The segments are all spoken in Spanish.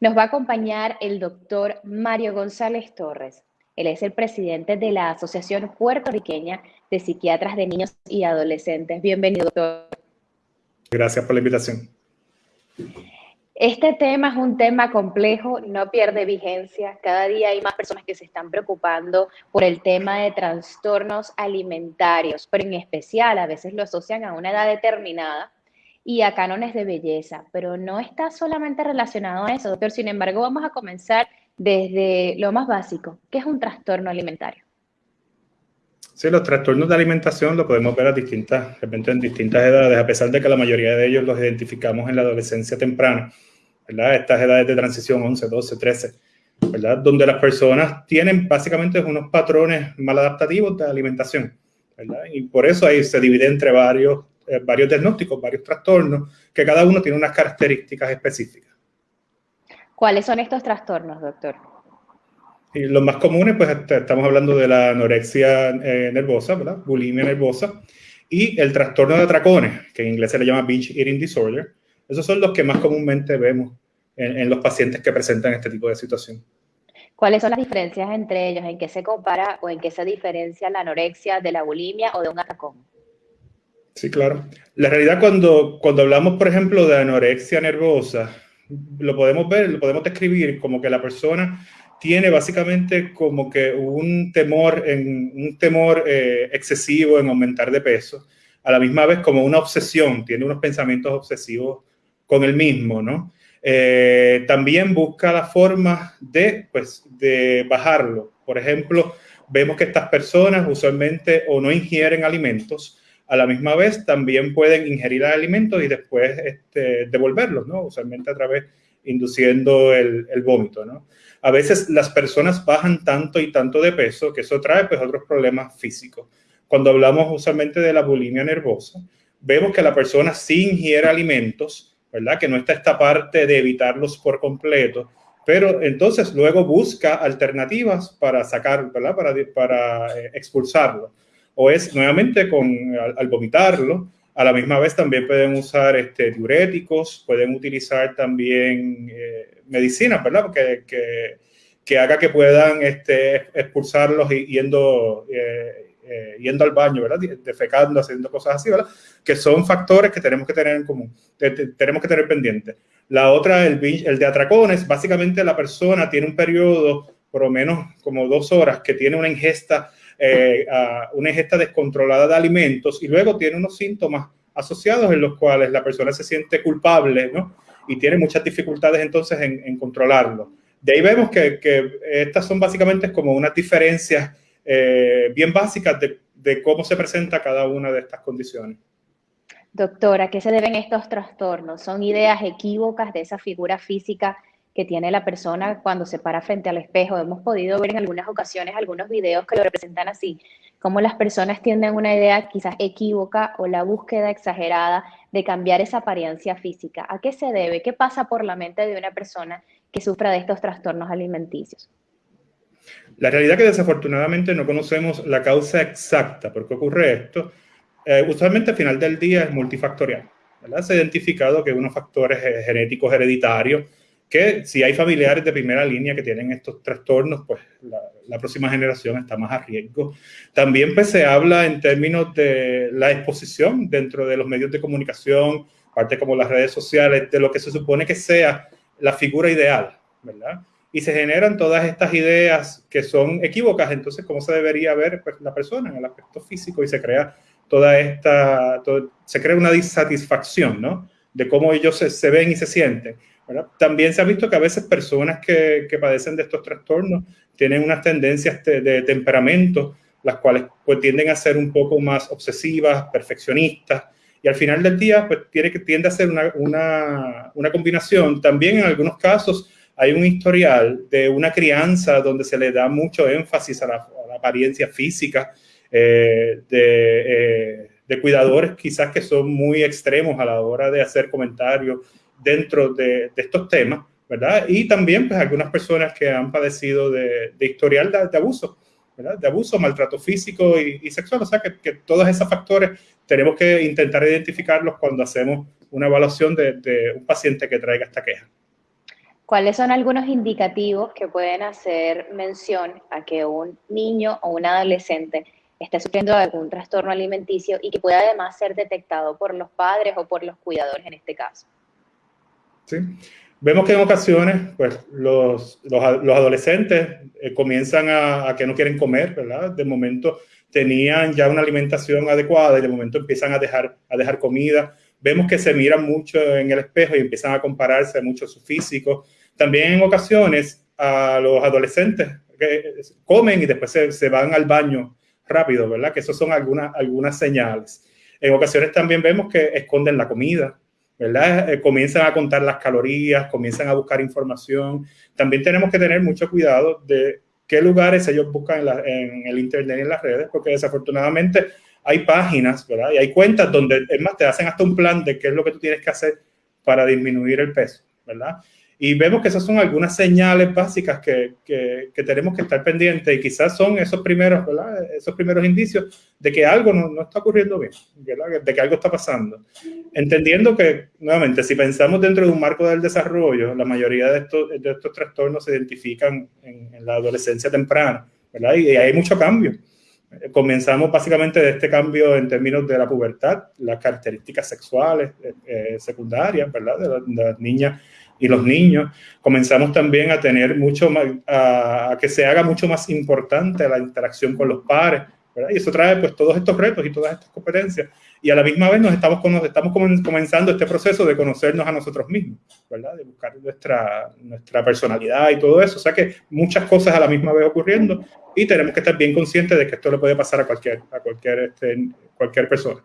Nos va a acompañar el doctor Mario González Torres. Él es el presidente de la Asociación Puertorriqueña de Psiquiatras de Niños y Adolescentes. Bienvenido, doctor. Gracias por la invitación. Este tema es un tema complejo, no pierde vigencia. Cada día hay más personas que se están preocupando por el tema de trastornos alimentarios, pero en especial a veces lo asocian a una edad determinada y a cánones de belleza, pero no está solamente relacionado a eso, doctor. Sin embargo, vamos a comenzar desde lo más básico, ¿qué es un trastorno alimentario? Sí, los trastornos de alimentación lo podemos ver a distintas, repente en distintas edades, a pesar de que la mayoría de ellos los identificamos en la adolescencia temprana, ¿verdad? Estas edades de transición, 11, 12, 13, ¿verdad? Donde las personas tienen básicamente unos patrones maladaptativos de alimentación, ¿verdad? Y por eso ahí se divide entre varios eh, varios diagnósticos, varios trastornos, que cada uno tiene unas características específicas. ¿Cuáles son estos trastornos, doctor? Y los más comunes, pues este, estamos hablando de la anorexia eh, nervosa, ¿verdad? Bulimia nervosa, y el trastorno de atracones, que en inglés se le llama binge eating disorder. Esos son los que más comúnmente vemos en, en los pacientes que presentan este tipo de situación. ¿Cuáles son las diferencias entre ellos? ¿En qué se compara o en qué se diferencia la anorexia de la bulimia o de un atracón? Sí, claro. La realidad cuando, cuando hablamos, por ejemplo, de anorexia nervosa, lo podemos ver, lo podemos describir como que la persona tiene básicamente como que un temor, en, un temor eh, excesivo en aumentar de peso, a la misma vez como una obsesión, tiene unos pensamientos obsesivos con el mismo, ¿no? Eh, también busca la forma de, pues, de bajarlo. Por ejemplo, vemos que estas personas usualmente o no ingieren alimentos a la misma vez también pueden ingerir alimentos y después este, devolverlos, ¿no? Usualmente a través induciendo el, vómito, ¿no? A veces las personas bajan tanto y tanto de peso que eso trae pues otros problemas físicos. Cuando hablamos usualmente de la bulimia nervosa, vemos que la persona sí ingiere alimentos, ¿verdad? Que no está esta parte de evitarlos por completo, pero entonces luego busca alternativas para sacar, ¿verdad? Para, para eh, expulsarlo o es nuevamente con, al, vomitarlo. A la misma vez también pueden usar este, diuréticos, pueden utilizar también eh, medicinas, ¿verdad? Que, que, que, haga que puedan este, expulsarlos yendo, eh, eh, yendo al baño, ¿verdad? Defecando, haciendo cosas así, ¿verdad? Que son factores que tenemos que tener en común, tenemos que tener pendientes. La otra, el, el de atracones, básicamente la persona tiene un periodo por lo menos como dos horas que tiene una ingesta eh, una ingesta descontrolada de alimentos y luego tiene unos síntomas asociados en los cuales la persona se siente culpable, ¿no? Y tiene muchas dificultades entonces en, controlarlo. De ahí vemos que, estas son básicamente como unas diferencias eh, bien básicas de, de cómo se presenta cada una de estas condiciones. Doctora, ¿a qué se deben estos trastornos? ¿Son ideas equívocas de esa figura física que tiene la persona cuando se para frente al espejo. Hemos podido ver en algunas ocasiones algunos videos que lo representan así, como las personas tienen una idea quizás equívoca o la búsqueda exagerada de cambiar esa apariencia física. ¿A qué se debe? ¿Qué pasa por la mente de una persona que sufra de estos trastornos alimenticios? La realidad es que desafortunadamente no conocemos la causa exacta por qué ocurre esto. Eh, usualmente al final del día es multifactorial. Se ha identificado que unos factores genéticos hereditarios que si hay familiares de primera línea que tienen estos trastornos, pues la, próxima generación está más a riesgo. También pues se habla en términos de la exposición dentro de los medios de comunicación, parte como las redes sociales, de lo que se supone que sea la figura ideal, ¿verdad? Y se generan todas estas ideas que son equívocas, entonces cómo se debería ver pues, la persona en el aspecto físico y se crea toda esta, se crea una disatisfacción, ¿no? De cómo ellos se, se ven y se sienten. También se ha visto que a veces personas que, que padecen de estos trastornos tienen unas tendencias de, temperamento, las cuales pues, tienden a ser un poco más obsesivas, perfeccionistas, y al final del día pues, tiene que, tiende a ser una, una, una combinación. También en algunos casos hay un historial de una crianza donde se le da mucho énfasis a la, apariencia física, eh, de, eh, de, cuidadores quizás que son muy extremos a la hora de hacer comentarios dentro de, estos temas, ¿verdad? Y también, pues, algunas personas que han padecido de, historial de, abuso, ¿verdad? De abuso, maltrato físico y, sexual. O sea, que, todos esos factores tenemos que intentar identificarlos cuando hacemos una evaluación de, un paciente que traiga esta queja. ¿Cuáles son algunos indicativos que pueden hacer mención a que un niño o un adolescente esté sufriendo algún trastorno alimenticio y que pueda además ser detectado por los padres o por los cuidadores en este caso? Sí. Vemos que en ocasiones, pues, los, los, adolescentes eh, comienzan a, a, que no quieren comer, ¿verdad? De momento tenían ya una alimentación adecuada y de momento empiezan a dejar, a dejar comida. Vemos que se miran mucho en el espejo y empiezan a compararse mucho su físico. También en ocasiones a los adolescentes que comen y después se, se van al baño rápido, ¿verdad? Que eso son algunas, algunas señales. En ocasiones también vemos que esconden la comida, ¿verdad? Eh, comienzan a contar las calorías, comienzan a buscar información. También tenemos que tener mucho cuidado de qué lugares ellos buscan en, el Internet y en las redes, porque desafortunadamente hay páginas, ¿verdad? Y hay cuentas donde, es más, te hacen hasta un plan de qué es lo que tú tienes que hacer para disminuir el peso, ¿verdad? Y vemos que esas son algunas señales básicas que, que, tenemos que estar pendientes y quizás son esos primeros, esos primeros indicios de que algo no, no, está ocurriendo bien, ¿verdad? de que algo está pasando. Entendiendo que, nuevamente, si pensamos dentro de un marco del desarrollo, la mayoría de estos, de estos trastornos se identifican en, la adolescencia temprana, ¿verdad? Y, hay mucho cambio. Comenzamos básicamente de este cambio en términos de la pubertad, las características sexuales eh, eh, secundarias, ¿verdad? De, de las niñas y los niños, comenzamos también a tener mucho más, a, que se haga mucho más importante la interacción con los pares, ¿verdad? Y eso trae pues todos estos retos y todas estas competencias. Y a la misma vez nos estamos, estamos comenzando este proceso de conocernos a nosotros mismos, ¿verdad? De buscar nuestra, nuestra personalidad y todo eso. O sea que muchas cosas a la misma vez ocurriendo y tenemos que estar bien conscientes de que esto le puede pasar a cualquier, a cualquier, este, cualquier persona.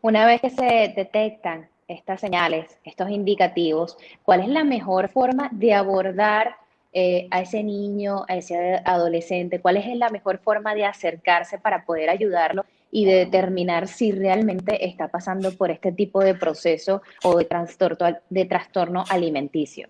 Una vez que se detectan estas señales, estos indicativos, cuál es la mejor forma de abordar eh, a ese niño, a ese adolescente, cuál es la mejor forma de acercarse para poder ayudarlo y de determinar si realmente está pasando por este tipo de proceso o de trastorno, alimenticio.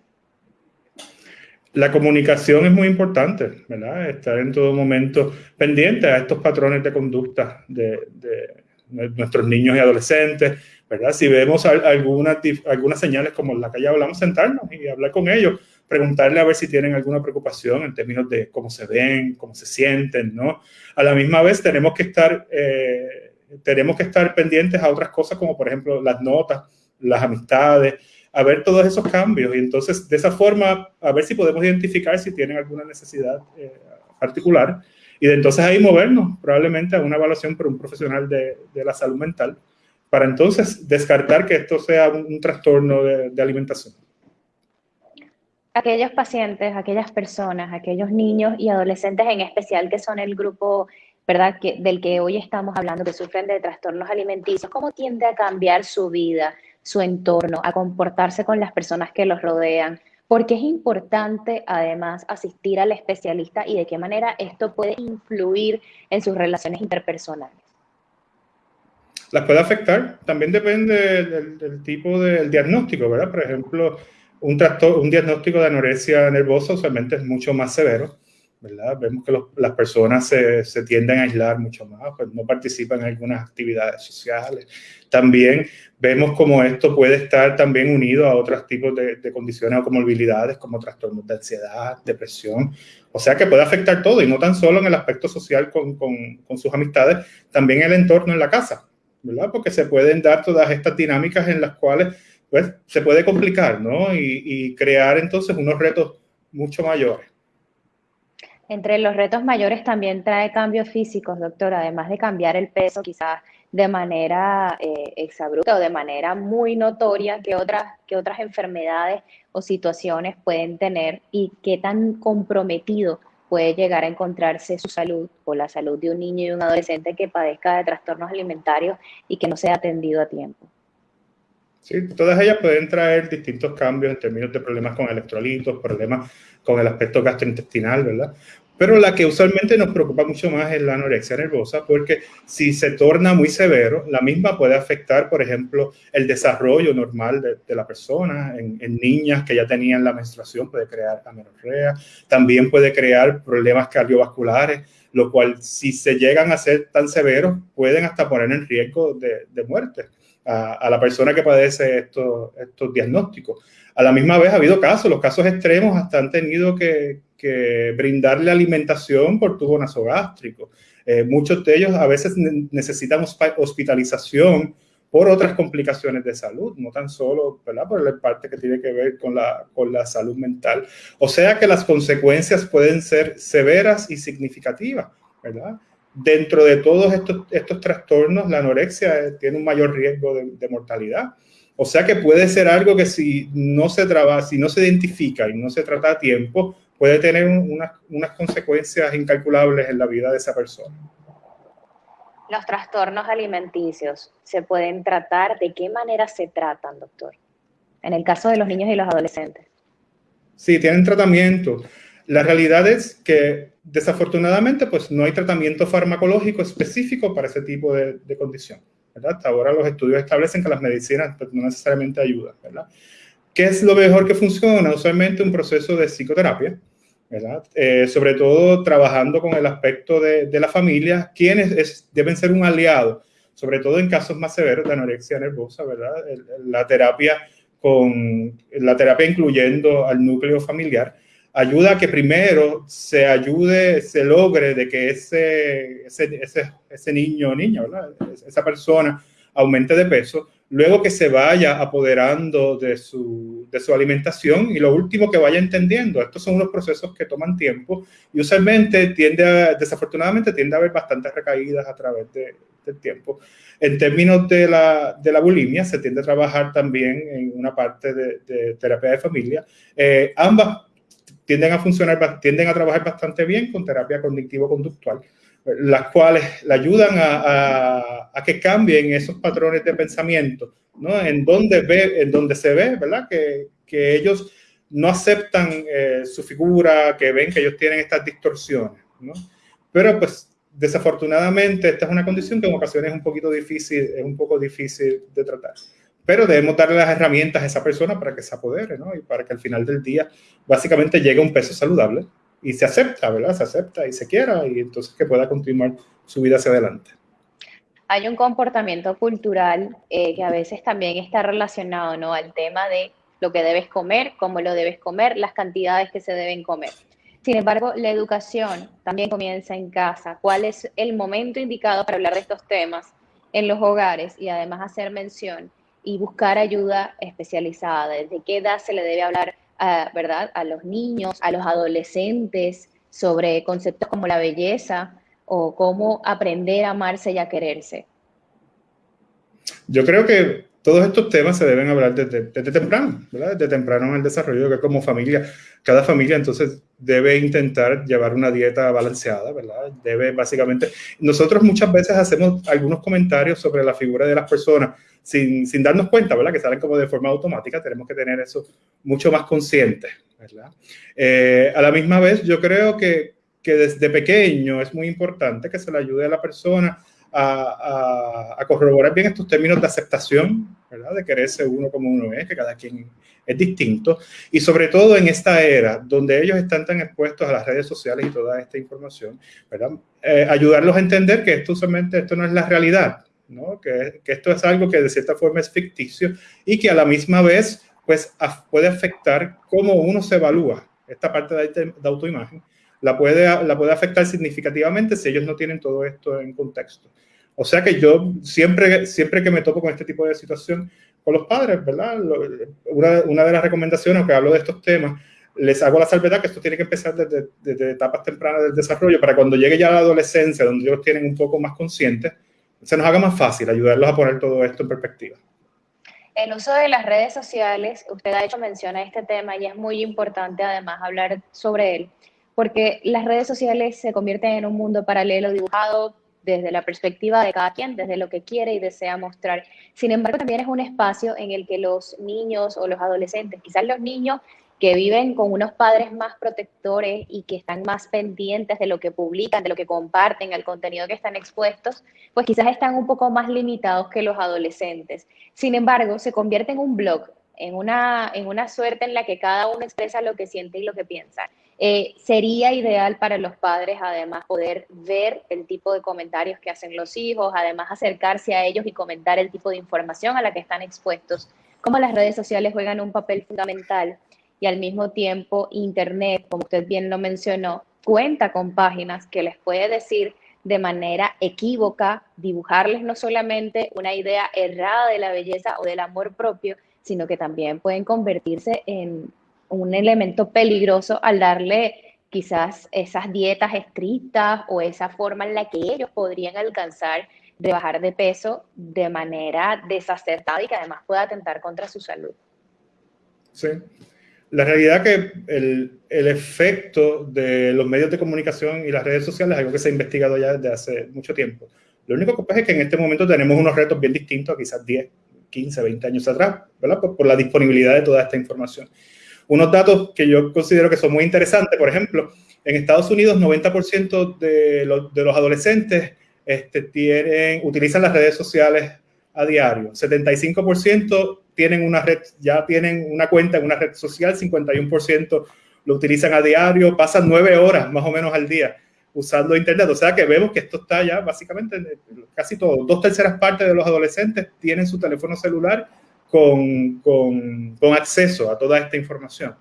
La comunicación es muy importante, ¿verdad? Estar en todo momento pendiente a estos patrones de conducta de nuestros niños y adolescentes, ¿verdad? Si vemos algunas, algunas señales como la que ya hablamos, sentarnos y hablar con ellos, preguntarle a ver si tienen alguna preocupación en términos de cómo se ven, cómo se sienten, ¿no? A la misma vez tenemos que estar, eh, tenemos que estar pendientes a otras cosas como por ejemplo las notas, las amistades, a ver todos esos cambios y entonces de esa forma a ver si podemos identificar si tienen alguna necesidad eh, particular y de entonces ahí movernos probablemente a una evaluación por un profesional de, de la salud mental para entonces descartar que esto sea un, trastorno de, alimentación. Aquellos pacientes, aquellas personas, aquellos niños y adolescentes en especial que son el grupo ¿verdad? Que, del que hoy estamos hablando, que sufren de trastornos alimenticios, ¿cómo tiende a cambiar su vida, su entorno, a comportarse con las personas que los rodean? Porque es importante además asistir al especialista y de qué manera esto puede influir en sus relaciones interpersonales las puede afectar. También depende del, tipo del diagnóstico, ¿verdad? Por ejemplo, un, un diagnóstico de anorexia nervosa usualmente es mucho más severo, ¿verdad? Vemos que las personas se, tienden a aislar mucho más, pues no participan en algunas actividades sociales. También vemos como esto puede estar también unido a otros tipos de, condiciones o comorbilidades como trastornos de ansiedad, depresión. O sea que puede afectar todo y no tan solo en el aspecto social con sus amistades, también el entorno en la casa. ¿Verdad? Porque se pueden dar todas estas dinámicas en las cuales pues, se puede complicar, ¿no? Y, crear entonces unos retos mucho mayores. Entre los retos mayores también trae cambios físicos, doctor, además de cambiar el peso quizás de manera eh, exabrupta o de manera muy notoria que otras, que otras enfermedades o situaciones pueden tener y qué tan comprometido puede llegar a encontrarse su salud o la salud de un niño y un adolescente que padezca de trastornos alimentarios y que no sea atendido a tiempo. Sí, todas ellas pueden traer distintos cambios en términos de problemas con electrolitos, problemas con el aspecto gastrointestinal, ¿verdad? Pero la que usualmente nos preocupa mucho más es la anorexia nervosa, porque si se torna muy severo, la misma puede afectar, por ejemplo, el desarrollo normal de, la persona. En, niñas que ya tenían la menstruación puede crear amenorrea, también puede crear problemas cardiovasculares, lo cual si se llegan a ser tan severos, pueden hasta poner en riesgo de muerte. A, la persona que padece estos, estos diagnósticos. A la misma vez ha habido casos, los casos extremos hasta han tenido que, brindarle alimentación por tubo nasogástrico. Eh, muchos de ellos a veces necesitan hospitalización por otras complicaciones de salud, no tan solo ¿verdad? por la parte que tiene que ver con la, con la salud mental. O sea que las consecuencias pueden ser severas y significativas, ¿verdad? Dentro de todos estos, estos trastornos, la anorexia tiene un mayor riesgo de, mortalidad. O sea que puede ser algo que si no se trabaja, si no se identifica y no se trata a tiempo, puede tener unas, unas consecuencias incalculables en la vida de esa persona. Los trastornos alimenticios se pueden tratar. ¿De qué manera se tratan, doctor? En el caso de los niños y los adolescentes. Sí, tienen tratamiento. La realidad es que desafortunadamente pues no hay tratamiento farmacológico específico para ese tipo de, condición. ¿verdad? Hasta ahora los estudios establecen que las medicinas pues, no necesariamente ayudan. ¿verdad? ¿Qué es lo mejor que funciona? Usualmente un proceso de psicoterapia, eh, sobre todo trabajando con el aspecto de, la familia, quienes deben ser un aliado, sobre todo en casos más severos de anorexia nervosa, ¿verdad? la terapia con la terapia incluyendo al núcleo familiar ayuda a que primero se ayude, se logre de que ese, ese, ese, ese niño o niña, ¿verdad? esa persona aumente de peso, luego que se vaya apoderando de su, de su alimentación y lo último que vaya entendiendo. Estos son unos procesos que toman tiempo y usualmente tiende a, desafortunadamente tiende a haber bastantes recaídas a través de, del tiempo. En términos de la, de la, bulimia, se tiende a trabajar también en una parte de, terapia de familia. Eh, ambas tienden a funcionar, tienden a trabajar bastante bien con terapia cognitivo-conductual las cuales le ayudan a, que cambien esos patrones de pensamiento, ¿no? En donde, ve, en donde se ve, ¿verdad? Que, ellos no aceptan eh, su figura, que ven que ellos tienen estas distorsiones, ¿no? Pero pues desafortunadamente esta es una condición que en ocasiones es un poquito difícil, es un poco difícil de tratar. Pero debemos darle las herramientas a esa persona para que se apodere, ¿no? Y para que al final del día básicamente llegue a un peso saludable y se acepta, ¿verdad? Se acepta y se quiera y entonces que pueda continuar su vida hacia adelante. Hay un comportamiento cultural eh, que a veces también está relacionado, ¿no? Al tema de lo que debes comer, cómo lo debes comer, las cantidades que se deben comer. Sin embargo, la educación también comienza en casa. ¿Cuál es el momento indicado para hablar de estos temas en los hogares y además hacer mención y buscar ayuda especializada? ¿Desde qué edad se le debe hablar a, ¿verdad? a los niños, a los adolescentes sobre conceptos como la belleza o cómo aprender a amarse y a quererse? Yo creo que todos estos temas se deben hablar desde, temprano. Desde temprano en el desarrollo, que como familia, cada familia entonces debe intentar llevar una dieta balanceada, ¿verdad? Debe básicamente, nosotros muchas veces hacemos algunos comentarios sobre la figura de las personas sin, sin darnos cuenta, ¿verdad? Que salen como de forma automática, tenemos que tener eso mucho más consciente, ¿verdad? Eh, a la misma vez, yo creo que, que desde pequeño es muy importante que se le ayude a la persona a, corroborar bien estos términos de aceptación, ¿verdad? De quererse uno como uno es, que cada quien es distinto. Y sobre todo en esta era donde ellos están tan expuestos a las redes sociales y toda esta información, ¿verdad? Eh, ayudarlos a entender que esto solamente, esto no es la realidad, ¿no? Que, que, esto es algo que de cierta forma es ficticio y que a la misma vez, pues, puede afectar cómo uno se evalúa, esta parte de, de autoimagen, la puede, la puede afectar significativamente si ellos no tienen todo esto en contexto. O sea que yo siempre, siempre que me topo con este tipo de situación con los padres, ¿verdad? Una, una de las recomendaciones que hablo de estos temas, les hago la salvedad que esto tiene que empezar desde, desde, etapas tempranas del desarrollo para cuando llegue ya la adolescencia, donde ellos tienen un poco más conscientes, se nos haga más fácil ayudarlos a poner todo esto en perspectiva. El uso de las redes sociales, usted ha hecho mención a este tema y es muy importante además hablar sobre él porque las redes sociales se convierten en un mundo paralelo dibujado desde la perspectiva de cada quien, desde lo que quiere y desea mostrar. Sin embargo, también es un espacio en el que los niños o los adolescentes, quizás los niños que viven con unos padres más protectores y que están más pendientes de lo que publican, de lo que comparten, el contenido que están expuestos, pues quizás están un poco más limitados que los adolescentes. Sin embargo, se convierte en un blog, en una, en una suerte en la que cada uno expresa lo que siente y lo que piensa. Eh, sería ideal para los padres, además, poder ver el tipo de comentarios que hacen los hijos, además acercarse a ellos y comentar el tipo de información a la que están expuestos, cómo las redes sociales juegan un papel fundamental. Y al mismo tiempo Internet, como usted bien lo mencionó, cuenta con páginas que les puede decir de manera equívoca, dibujarles no solamente una idea errada de la belleza o del amor propio, sino que también pueden convertirse en un elemento peligroso al darle quizás esas dietas estrictas o esa forma en la que ellos podrían alcanzar de bajar de peso de manera desacertada y que además pueda atentar contra su salud. Sí. La realidad que el, el, efecto de los medios de comunicación y las redes sociales es algo que se ha investigado ya desde hace mucho tiempo. Lo único que pasa es que en este momento tenemos unos retos bien distintos a quizás 10, 15, 20 años atrás, ¿verdad? por la disponibilidad de toda esta información. Unos datos que yo considero que son muy interesantes, por ejemplo, en Estados Unidos 90% de los, de los adolescentes este, tienen, utilizan las redes sociales a diario. 75% tienen una red, ya tienen una cuenta en una red social, 51% lo utilizan a diario, pasan nueve horas más o menos al día usando Internet. O sea que vemos que esto está ya básicamente casi todo. Dos terceras partes de los adolescentes tienen su teléfono celular con, con, con acceso a toda esta información.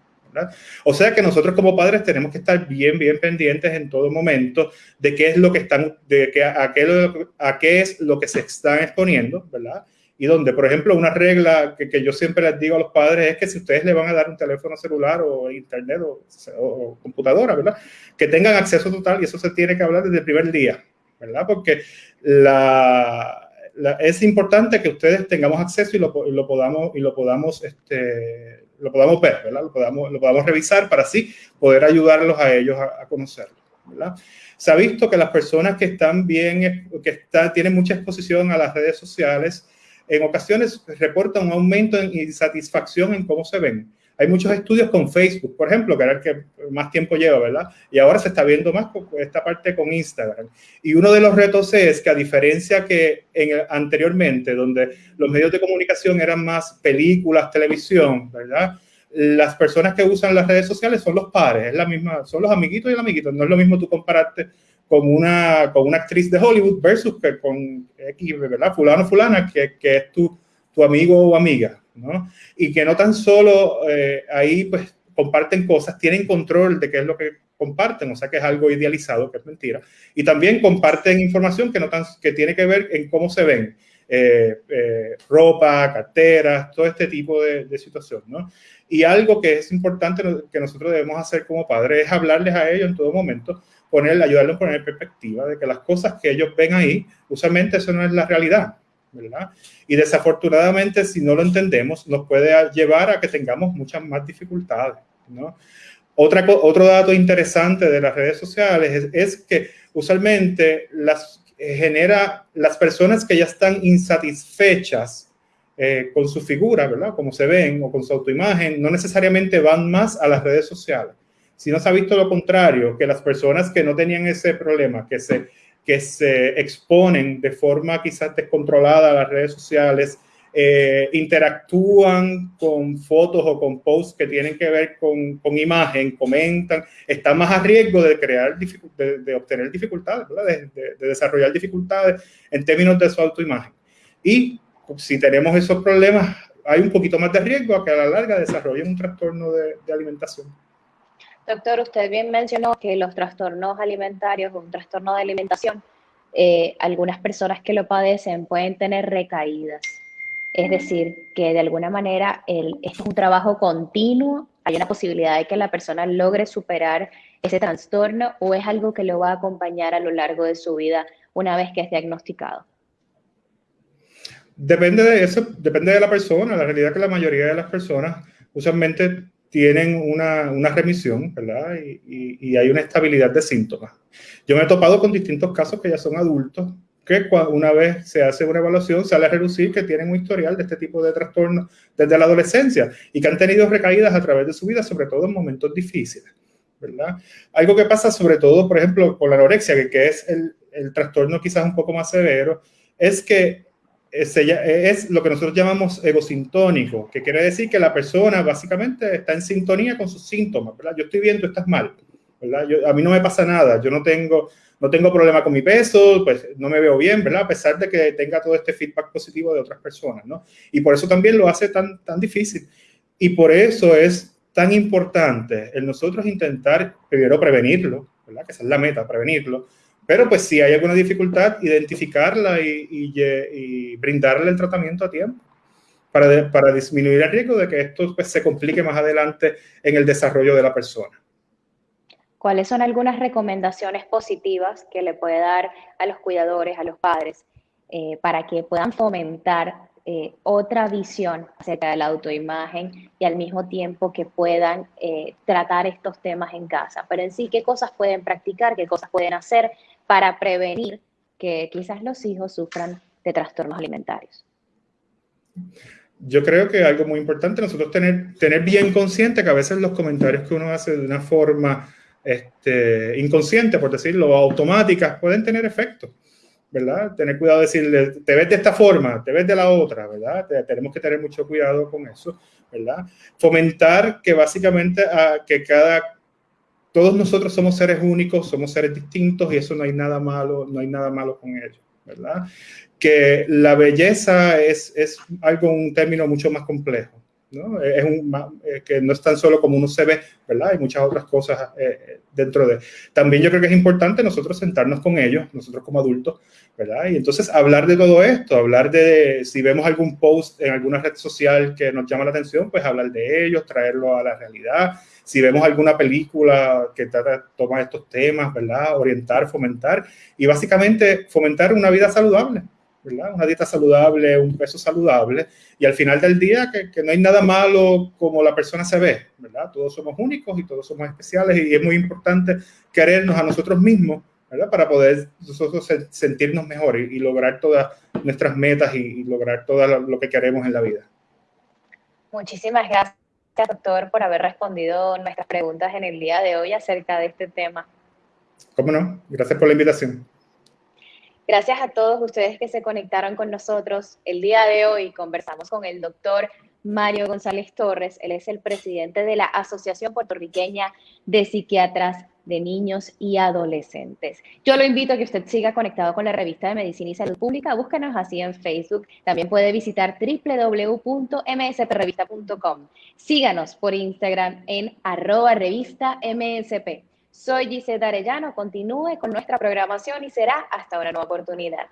O sea que nosotros como padres tenemos que estar bien, bien pendientes en todo momento de qué es lo que están, de qué, a, qué, a qué es lo que se están exponiendo, ¿verdad? Y donde, por ejemplo, una regla que, que, yo siempre les digo a los padres es que si ustedes le van a dar un teléfono celular o internet o, o, computadora, ¿verdad? Que tengan acceso total y eso se tiene que hablar desde el primer día, ¿verdad? Porque la, es importante que ustedes tengamos acceso y lo, podamos, y lo podamos, este, lo podamos ver, ¿verdad? Lo podamos, lo podamos revisar para así poder ayudarlos a ellos a, a conocerlo. Se ha visto que las personas que están bien, que está, tienen mucha exposición a las redes sociales, en ocasiones reportan un aumento en insatisfacción en cómo se ven. Hay muchos estudios con Facebook, por ejemplo, que era el que más tiempo lleva, ¿verdad? Y ahora se está viendo más con esta parte con Instagram. Y uno de los retos es que a diferencia que en anteriormente, donde los medios de comunicación eran más películas, televisión, ¿verdad? Las personas que usan las redes sociales son los pares, es la misma, son los amiguitos y el amiguito. No es lo mismo tú compararte con una, con una actriz de Hollywood versus que con X, ¿verdad? Fulano, fulana, que, que es tu, tu amigo o amiga, ¿no? Y que no tan solo eh, ahí pues comparten cosas, tienen control de qué es lo que comparten, o sea que es algo idealizado, que es mentira. Y también comparten información que, no tan, que tiene que ver en cómo se ven, eh, eh, ropa, carteras, todo este tipo de, de situación, ¿no? Y algo que es importante que nosotros debemos hacer como padres es hablarles a ellos en todo momento, poner, ayudarlos a poner perspectiva de que las cosas que ellos ven ahí, usualmente eso no es la realidad. ¿Verdad? Y desafortunadamente, si no lo entendemos, nos puede llevar a que tengamos muchas más dificultades, ¿no? Otra, otro dato interesante de las redes sociales es, es que usualmente las genera las personas que ya están insatisfechas eh, con su figura, ¿verdad? Como se ven o con su autoimagen, no necesariamente van más a las redes sociales. Si no se ha visto lo contrario, que las personas que no tenían ese problema, que se que se exponen de forma quizás descontrolada a las redes sociales, eh, interactúan con fotos o con posts que tienen que ver con, con imagen, comentan, están más a riesgo de crear, de, de obtener dificultades, de, de, de, desarrollar dificultades en términos de su autoimagen. Y si tenemos esos problemas, hay un poquito más de riesgo a que a la larga desarrollen un trastorno de, alimentación. Doctor, usted bien mencionó que los trastornos alimentarios o un trastorno de alimentación, eh, algunas personas que lo padecen pueden tener recaídas. Es decir, que de alguna manera el, es un trabajo continuo, hay una posibilidad de que la persona logre superar ese trastorno o es algo que lo va a acompañar a lo largo de su vida una vez que es diagnosticado. Depende de eso, depende de la persona. La realidad es que la mayoría de las personas usualmente tienen una, una remisión, ¿verdad? Y, hay una estabilidad de síntomas. Yo me he topado con distintos casos que ya son adultos, que una vez se hace una evaluación sale a reducir que tienen un historial de este tipo de trastornos desde la adolescencia y que han tenido recaídas a través de su vida, sobre todo en momentos difíciles, ¿verdad? Algo que pasa sobre todo, por ejemplo, con la anorexia, que, que es el, el trastorno quizás un poco más severo, es que es lo que nosotros llamamos egosintónico, que quiere decir que la persona básicamente está en sintonía con sus síntomas, ¿verdad? Yo estoy bien, tú estás mal. a mí no me pasa nada, yo no tengo, no tengo problema con mi peso, pues no me veo bien, ¿verdad? A pesar de que tenga todo este feedback positivo de otras personas, ¿no? Y por eso también lo hace tan, tan difícil. Y por eso es tan importante el nosotros intentar primero prevenirlo, ¿verdad? Que esa es la meta, prevenirlo. Pero pues si hay alguna dificultad, identificarla y, y, brindarle el tratamiento a tiempo para, para, disminuir el riesgo de que esto pues, se complique más adelante en el desarrollo de la persona. ¿Cuáles son algunas recomendaciones positivas que le puede dar a los cuidadores, a los padres, eh, para que puedan fomentar eh, otra visión acerca de la autoimagen y al mismo tiempo que puedan eh, tratar estos temas en casa? Pero en sí, ¿qué cosas pueden practicar, qué cosas pueden hacer para prevenir que quizás los hijos sufran de trastornos alimentarios? Yo creo que algo muy importante nosotros tener, tener bien consciente que a veces los comentarios que uno hace de una forma este, inconsciente, por decirlo, automáticas, pueden tener efecto, ¿verdad? Tener cuidado de decirle, te ves de esta forma, te ves de la otra, ¿verdad? tenemos que tener mucho cuidado con eso, ¿verdad? Fomentar que básicamente a, que cada, todos nosotros somos seres únicos, somos seres distintos y eso no hay nada malo, no hay nada malo con ello, ¿verdad? Que la belleza es, es algo, un término mucho más complejo, ¿no? Es un, eh, que no es tan solo como uno se ve, ¿verdad? Hay muchas otras cosas eh, dentro de... También yo creo que es importante nosotros sentarnos con ellos, nosotros como adultos, ¿verdad? Y entonces hablar de todo esto, hablar de, si vemos algún post en alguna red social que nos llama la atención, pues hablar de ellos, traerlo a la realidad. Si vemos alguna película que trata, toma estos temas, ¿verdad? Orientar, fomentar y básicamente fomentar una vida saludable, una dieta saludable, un peso saludable, y al final del día que, no hay nada malo como la persona se ve, ¿verdad? Todos somos únicos y todos somos especiales y es muy importante querernos a nosotros mismos, ¿verdad? Para poder nosotros sentirnos mejor y, lograr todas nuestras metas y, lograr todo lo, que queremos en la vida. Muchísimas gracias, doctor, por haber respondido nuestras preguntas en el día de hoy acerca de este tema. ¿Cómo no? Gracias por la invitación. Gracias a todos ustedes que se conectaron con nosotros. El día de hoy conversamos con el doctor Mario González Torres. Él es el presidente de la Asociación Puertorriqueña de Psiquiatras de Niños y Adolescentes. Yo lo invito a que usted siga conectado con la revista de Medicina y Salud Pública. Búscanos así en Facebook. También puede visitar www.msprevista.com. Síganos por Instagram en arroba revista MSP. Soy Giseta Arellano, continúe con nuestra programación y será hasta una nueva oportunidad.